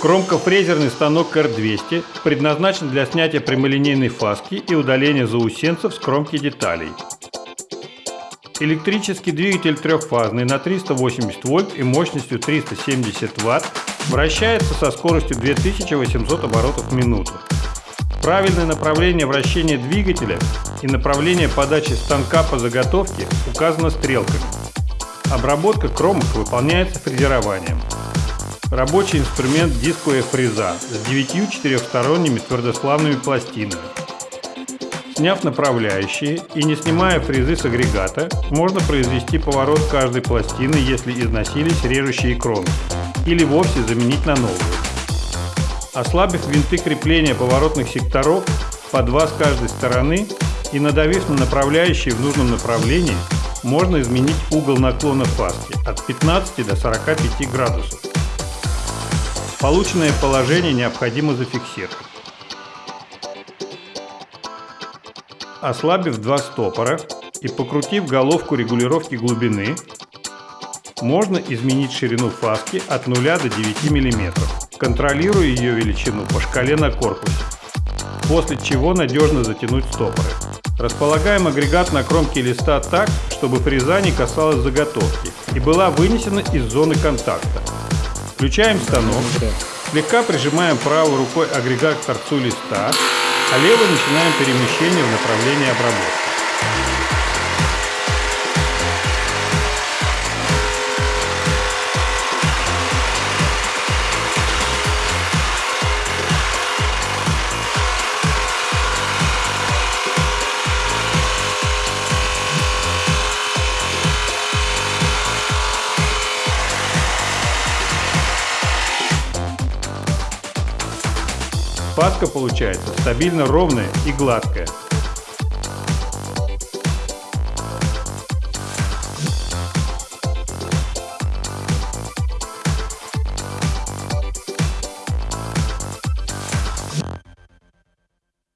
Кромкофрезерный станок R200 предназначен для снятия прямолинейной фаски и удаления заусенцев с кромки деталей. Электрический двигатель трехфазный на 380 вольт и мощностью 370 ватт вращается со скоростью 2800 оборотов в минуту. Правильное направление вращения двигателя и направление подачи станка по заготовке указано стрелками. Обработка кромок выполняется фрезерованием. Рабочий инструмент дисковая фреза с 9 четырехсторонними твердославными пластинами. Сняв направляющие и не снимая фрезы с агрегата, можно произвести поворот каждой пластины, если износились режущие кромки, или вовсе заменить на новую. Ослабив винты крепления поворотных секторов по два с каждой стороны и надавив на направляющие в нужном направлении, можно изменить угол наклона фаски от 15 до 45 градусов. Полученное положение необходимо зафиксировать. Ослабив два стопора и покрутив головку регулировки глубины, можно изменить ширину фаски от 0 до 9 мм, контролируя ее величину по шкале на корпусе, после чего надежно затянуть стопоры. Располагаем агрегат на кромке листа так, чтобы фреза не касалась заготовки и была вынесена из зоны контакта. Включаем станок, слегка прижимаем правой рукой агрегат к торцу листа, а левой начинаем перемещение в направлении обработки. Паска получается стабильно ровная и гладкая.